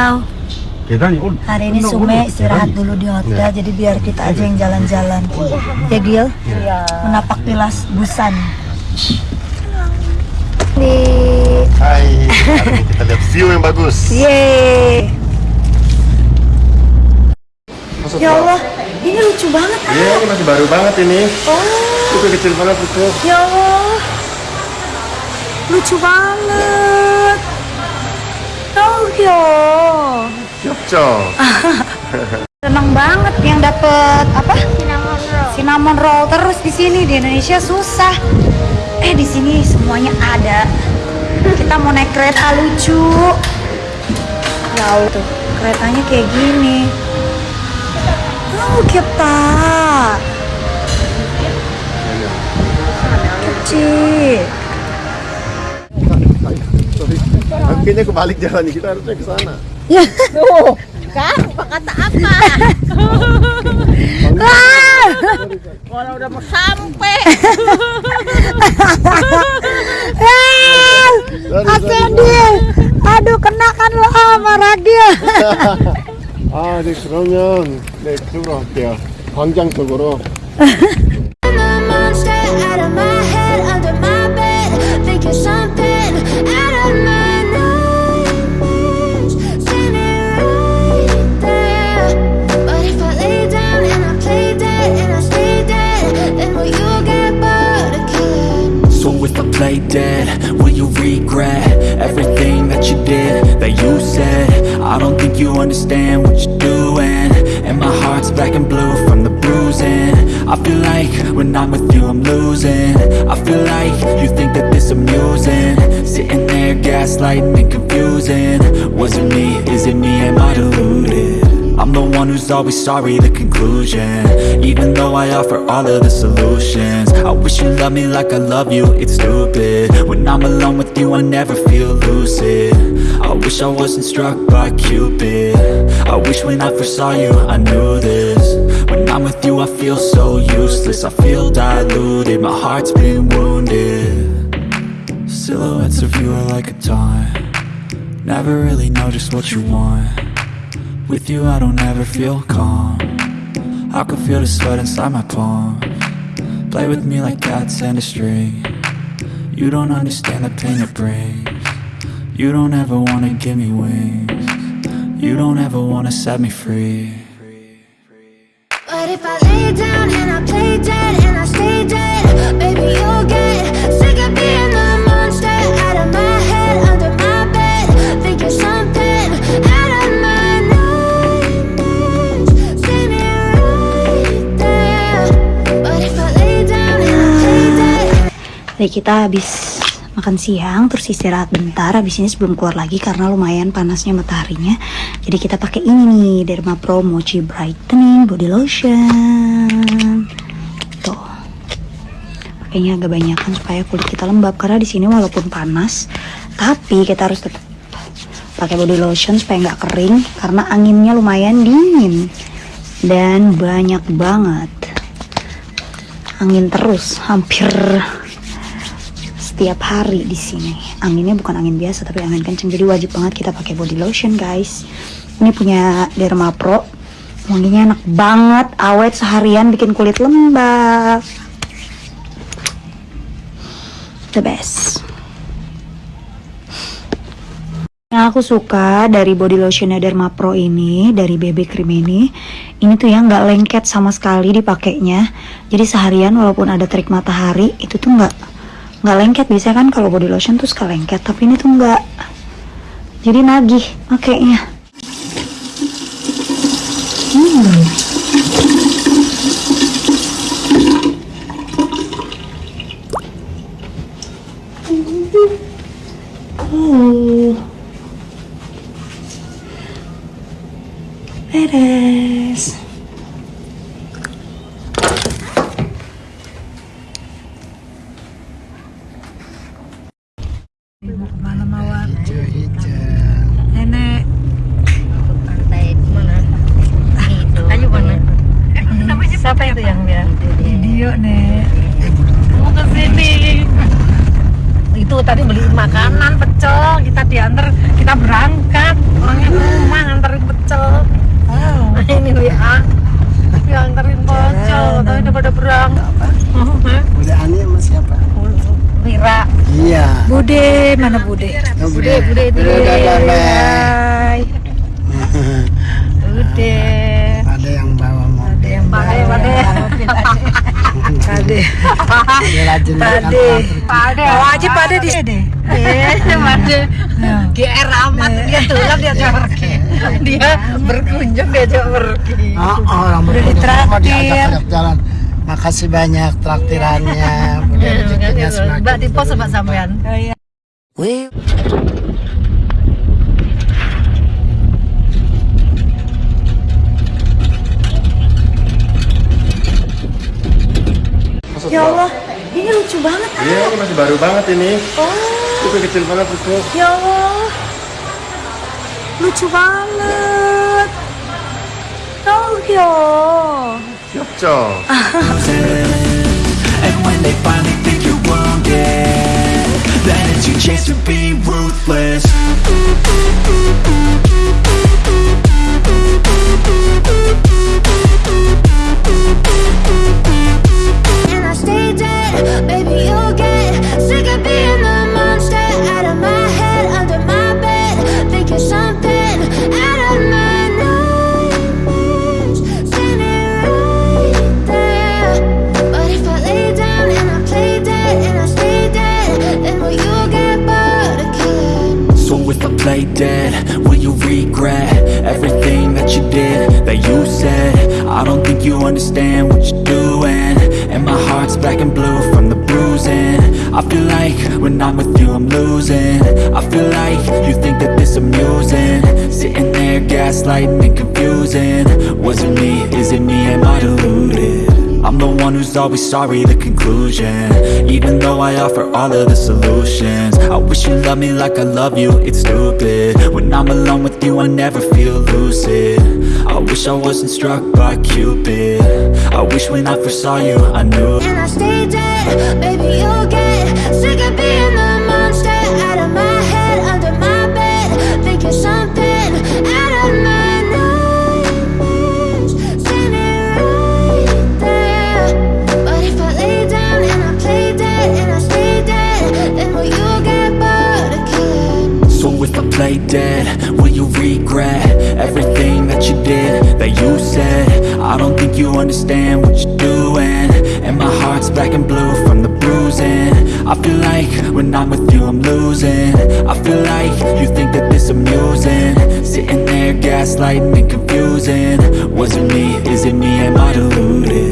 Riau. Hari ini Sume istirahat dulu di hotel, ya. jadi biar kita aja yang jalan-jalan. Ya Gil, ya. menapak tilas Busan. Nih. Hai, hari ini kita lihat view yang bagus. Yeay. Ya Allah, ini lucu banget. Iya, ini masih baru banget ini. Oh. Itu kecil banget itu. Ya Allah, lucu banget. Tokyo. Kyokcho. Seneng banget yang dapet apa? Cinnamon roll. Cinnamon roll terus di sini di Indonesia susah. Eh di sini semuanya ada. Kita mau naik kereta lucu. Jauh tuh keretanya kayak gini. Oh kita. Kecil. Akhirnya kebalik jalan kita harusnya ke sana. Tuh, kan? Kata apa? Kalau udah mau sampai. Asedil. Aduh kena kan lo sama Ragil. 아, 네 그러면 네 그쪽으로 갈게요. 광장 쪽으로. If dead, will you regret everything that you did, that you said? I don't think you understand what you're doing And my heart's black and blue from the bruising. I feel like when I'm with you I'm losing. I feel like you think that this amusing. Sitting there gaslighting and confusing. Was it me, is it me, am I deluded? I'm the one who's always sorry, the conclusion. Even though I offer all of the solutions you loved me like I love you, it's stupid. When I'm alone with you, I never feel lucid. I wish I wasn't struck by Cupid. I wish when I first saw you, I knew this. When I'm with you, I feel so useless. I feel diluted, my heart's been wounded. Silhouettes of you are like a taunt. Never really know just what you want. With you I don't ever feel calm. I can feel the sweat inside my palm Play with me like cats and a string. You don't understand the pain it brings. You don't ever wanna give me wings. You don't ever wanna set me free. But if I lay down and I play dead Jadi kita habis makan siang terus istirahat bentar. Habis ini sebelum keluar lagi karena lumayan panasnya mataharinya. Jadi kita pakai ini nih Derma Pro Mochi Brightening Body Lotion. Tuh. Pakainya agak banyakan supaya kulit kita lembab karena di sini walaupun panas tapi kita harus tetap pakai body lotion supaya nggak kering karena anginnya lumayan dingin dan banyak banget. Angin terus hampir setiap hari di sini. Anginnya bukan angin biasa tapi angin kenceng. Jadi wajib banget kita pakai body lotion, guys. Ini punya Derma Pro. Wanginya enak banget, awet seharian bikin kulit lembab. The best. Yang aku suka dari body lotionnya Derma Pro ini, dari BB Cream ini, ini tuh ya nggak lengket sama sekali dipakainya. Jadi seharian walaupun ada terik matahari, itu tuh nggak nggak lengket. Biasanya kan kalau body lotion tuh suka lengket, tapi ini tuh nggak. Jadi nagih makainya. Hmm. Oh. Beres. Mau ke mana mawar? Nenek. Pantai mana? Itu. Ayo mana? Siapa itu yang dia? Video nek. Mau ke sini. itu tadi beliin makanan pecel kita diantar kita berangkat orangnya ke rumah nganterin pecel nah, ini WA diantarin pecel tapi udah pada berangkat Hah? Udah Ani sama siapa? Wira Iya. Bude, mana Bude? Oh, Bude, Bude Bude, Bude. Hai. udah Ada yang bawa mobil. Ada yang bawa. Pade. Ada Pade. pade, Bawa aja pade di sini. Eh, pade, GR amat dia tulang dia pergi, dia berkunjung diajak pergi. Oh, oh, orang berkunjung jalan. Makasih banyak traktirannya. Mbak di pos sama sampean. Oh iya. masuk. Ya Allah, ini lucu banget. Iya, ah. ini masih baru banget ini. Oh. Itu kecil banget buku. Ya Allah. Lucu banget. Tokyo. Ya. Yopco. And when they finally think you're wounded, that is your chance to be ruthless. I don't think you understand what you're doing. And my heart's black and blue from the bruising. I feel like when I'm with you I'm losing. I feel like you think that this amusing. Sitting there gaslighting and confusing. Was it me, is it me, am I deluded? One who's always sorry, the conclusion. Even though I offer all of the solutions I wish you loved me like I love you, it's stupid. When I'm alone with you, I never feel lucid. I wish I wasn't struck by Cupid. I wish when I first saw you, I knew And I stay dead, baby, you'll get understand what you're doing? And my heart's black and blue from the bruising. I feel like when I'm with you I'm losing. I feel like you think that this amusing. Sitting there gaslighting and confusing. Was it me, is it me, am I deluded?